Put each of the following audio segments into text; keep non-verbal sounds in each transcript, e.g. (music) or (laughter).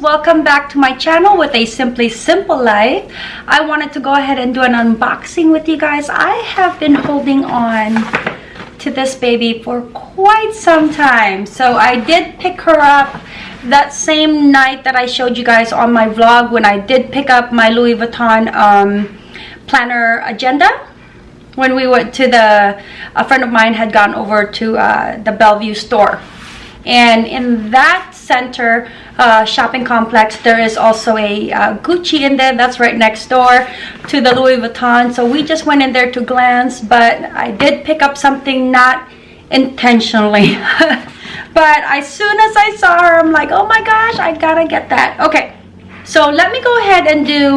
welcome back to my channel with a simply simple life. I wanted to go ahead and do an unboxing with you guys. I have been holding on to this baby for quite some time. So i did pick her up that same night that i showed you guys on my vlog when i did pick up my louis vuitton um, planner agenda. When we went to the a friend of mine had gone over to uh, the bellevue store and in that center uh, shopping complex there is also a uh, Gucci in there. That's right next door to the Louis Vuitton. So we just went in there to glance but I did pick up something not intentionally. (laughs) But as soon as I saw her I'm like oh my gosh I gotta get that. Okay so let me go ahead and do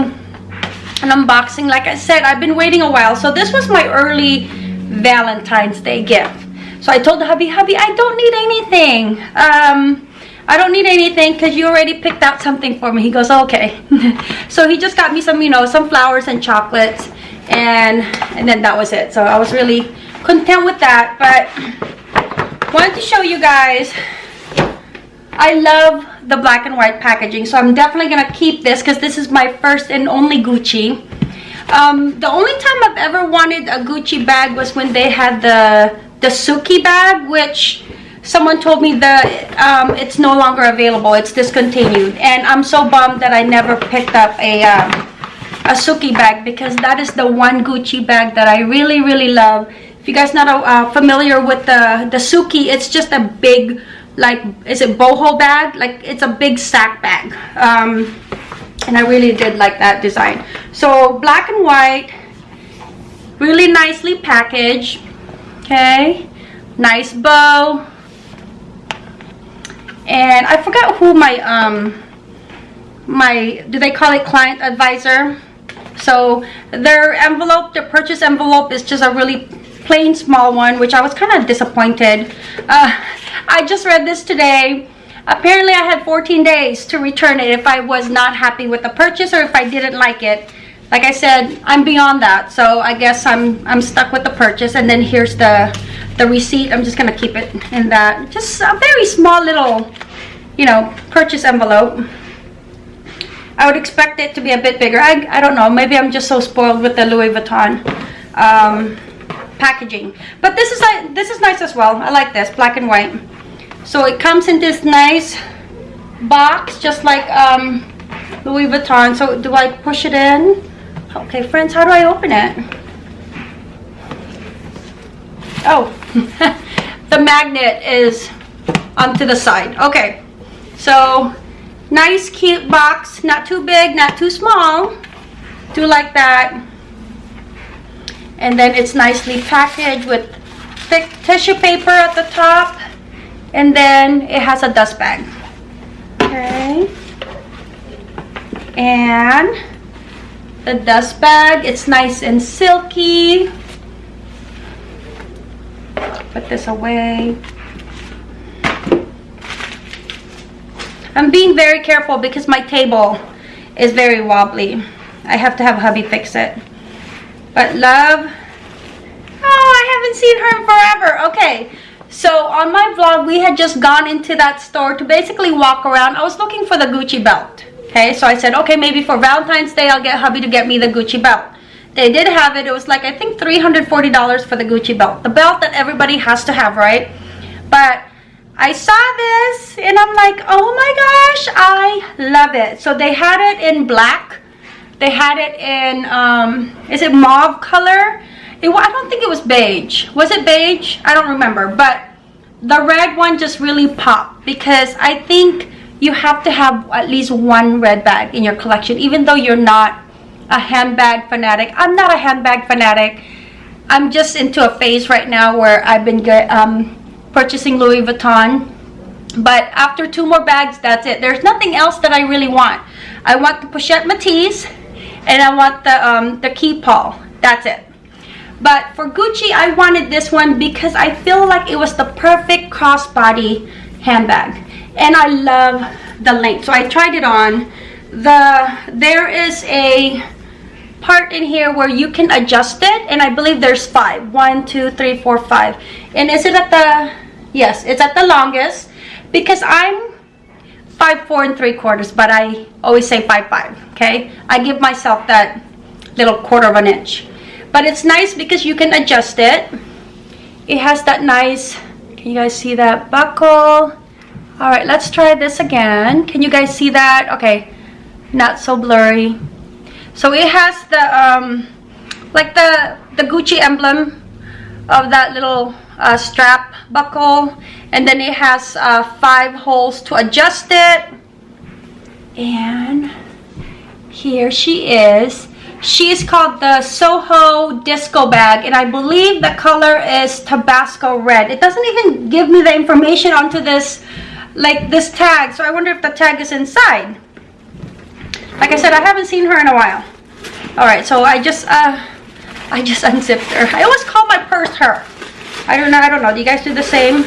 an unboxing. Like I said I've been waiting a while. So this was my early Valentine's Day gift so I told the hubby, hubby, I don't need anything. Um, I don't need anything because you already picked out something for me. He goes, okay. (laughs) so he just got me some, you know, some flowers and chocolates. And, and then that was it. So I was really content with that. But wanted to show you guys. I love the black and white packaging. So I'm definitely going to keep this because this is my first and only Gucci. Um, the only time I've ever wanted a Gucci bag was when they had the the Sukey bag, which someone told me that um, it's no longer available. It's discontinued. And I'm so bummed that I never picked up a, um, a Sukey bag because that is the one Gucci bag that I really, really love. If you guys not uh, familiar with the, the Sukey, it's just a big, like, is it boho bag? Like, it's a big sack bag. Um, and I really did like that design. So, black and white, really nicely packaged okay nice bow. And I forgot who my um my do they call it client advisor? So their envelope the purchase envelope is just a really plain small one which I was kind of disappointed. Uh, (laughs) I just read this today. Apparently I had 14 days to return it if I was not happy with the purchase or if I didn't like it like I said, I'm beyond that. So I guess I'm I'm stuck with the purchase. And then here's the the receipt. I'm just gonna keep it in that. Just a very small little, you know, purchase envelope. I would expect it to be a bit bigger. I, I don't know. Maybe I'm just so spoiled with the Louis Vuitton um, packaging. But this is this is nice as well. I like this black and white. So it comes in this nice box, just like um, Louis Vuitton. So do I push it in? Okay, friends, how do I open it? Oh, (laughs) the magnet is onto the side. Okay, so nice cute box. Not too big, not too small. Do like that. And then it's nicely packaged with thick tissue paper at the top. And then it has a dust bag. Okay. And the dust bag. It's nice and silky. Put this away. I'm being very careful because my table is very wobbly. I have to have hubby fix it. But love, oh, I haven't seen her in forever. Okay, so on my vlog, we had just gone into that store to basically walk around. I was looking for the Gucci belt. Okay, so I said, okay, maybe for Valentine's Day, I'll get hubby to get me the Gucci belt. They did have it. It was like, I think $340 for the Gucci belt. The belt that everybody has to have, right? But I saw this and I'm like, oh my gosh, I love it. So they had it in black. They had it in, um, is it mauve color? It, I don't think it was beige. Was it beige? I don't remember. But the red one just really popped because I think you have to have at least one red bag in your collection even though you're not a handbag fanatic. I'm not a handbag fanatic. I'm just into a phase right now where i've been um, purchasing louis vuitton. But after two more bags that's it. There's nothing else that i really want. I want the pochette Métis and i want the um, the Keepall that's it. But for gucci i wanted this one because i feel like it was the perfect crossbody handbag and I love the length. So I tried it on. The There is a part in here where you can adjust it and I believe there's five. One, two, three, four, five. And is it at the, yes, it's at the longest because I'm five four and three quarters, but I always say five five. Okay, I give myself that little quarter of an inch, but it's nice because you can adjust it. It has that nice. Can you guys see that buckle? All right, let's try this again. Can you guys see that? Okay, not so blurry. So it has the um, like the the Gucci emblem of that little uh, strap buckle and then it has uh, five holes to adjust it and here she is she is called the Soho Disco Bag and I believe the color is Tabasco Red it doesn't even give me the information onto this like this tag. So I wonder if the tag is inside. Like I said I haven't seen her in a while. All right so I just uh I just (laughs) unzipped her. I always call my purse her. I don't know I don't know. Do you guys do the same?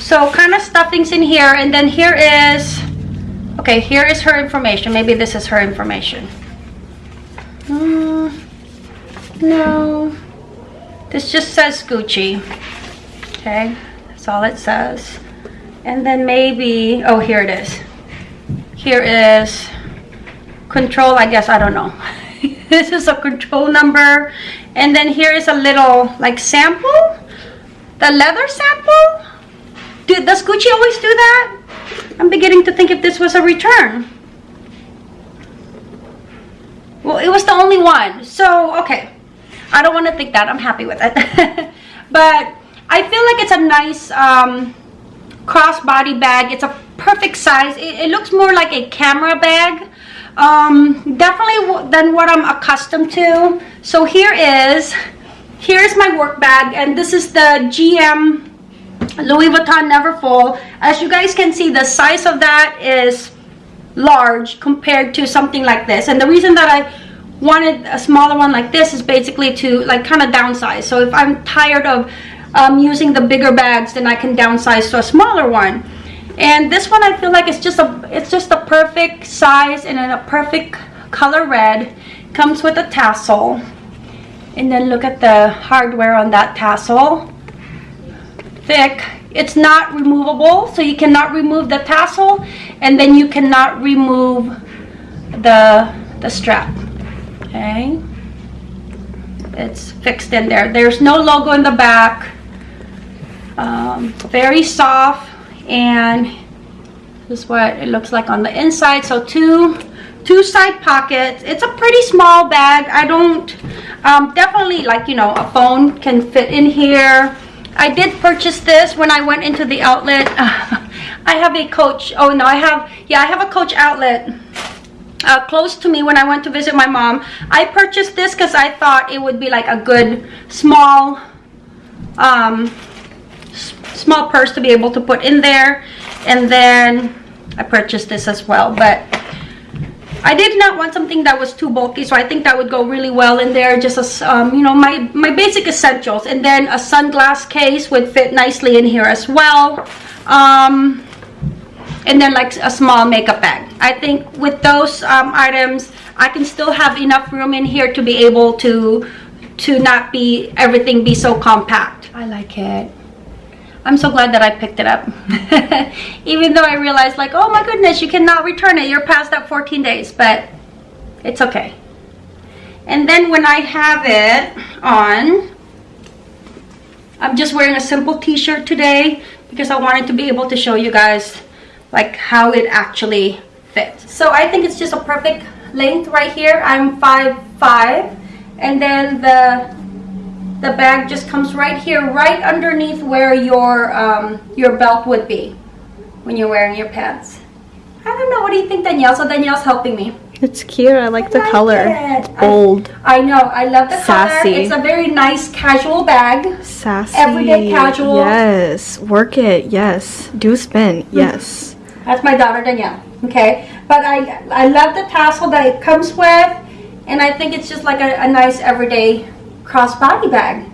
So kind of stuffings in here and then here is okay here is her information. Maybe this is her information. Mm, no. This just says Gucci. Okay that's all it says and then maybe oh here it is here is control I guess I don't know (laughs) this is a control number and then here is a little like sample the leather sample do, does Gucci always do that? I'm beginning to think if this was a return. Well, it was the only one. So, okay. I don't want to think that. I'm happy with it. (laughs) but I feel like it's a nice um, crossbody bag. It's a perfect size. It, it, looks more like a camera bag. Um, definitely than what I'm accustomed to. So here is, here's my work bag. And this is the GM Louis Vuitton Neverfull. As you guys can see, the size of that is large compared to something like this. And the reason that I wanted a smaller one like this is basically to like kind of downsize. So if I'm tired of um, using the bigger bags, then I can downsize to a smaller one. And this one I feel like it's just a it's just a perfect size and a perfect color red. Comes with a tassel. And then look at the hardware on that tassel thick. It's not removable, so you cannot remove the tassel, and then you cannot remove the, the strap, okay? It's fixed in there. There's no logo in the back. Um, very soft, and this is what it looks like on the inside. So two two side pockets it's a pretty small bag i don't um, definitely like you know a phone can fit in here I did purchase this when I went into the outlet. (laughs) I have a Coach. Oh no, I have, yeah, I have a Coach outlet uh, close to me when I went to visit my mom. I purchased this because I thought it would be like a good small, um, small purse to be able to put in there. And then I purchased this as well. But I did not want something that was too bulky, so I think that would go really well in there. Just as, um, you know, my, my basic essentials. And then a sunglass case would fit nicely in here as well. Um, and then like a small makeup bag. I think with those um, items, I can still have enough room in here to be able to to not be everything be so compact. I like it. I'm so glad that I picked it up. (laughs) Even though I realized like, oh my goodness, you cannot return it. You're past that 14 days, but it's okay. And then when I have it on, I'm just wearing a simple t-shirt today because I wanted to be able to show you guys like how it actually fits. So I think it's just a perfect length right here. I'm 5'5", and then the the bag just comes right here, right underneath where your, um, your belt would be when you're wearing your pants. I don't know, what do you think Danielle? So Danielle's helping me. It's cute, I like I the like color. It. Bold. I, I, know, I love the Sassy. color. It's a very nice casual bag. Sassy. Everyday casual. Yes, work it, yes. Do spin, mm-hmm. yes. That's my daughter Danielle, okay? But I, I love the tassel that it comes with. And I think it's just like a, a nice everyday crossbody bag.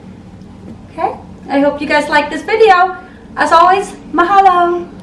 Okay, I hope you guys like this video. As always, mahalo!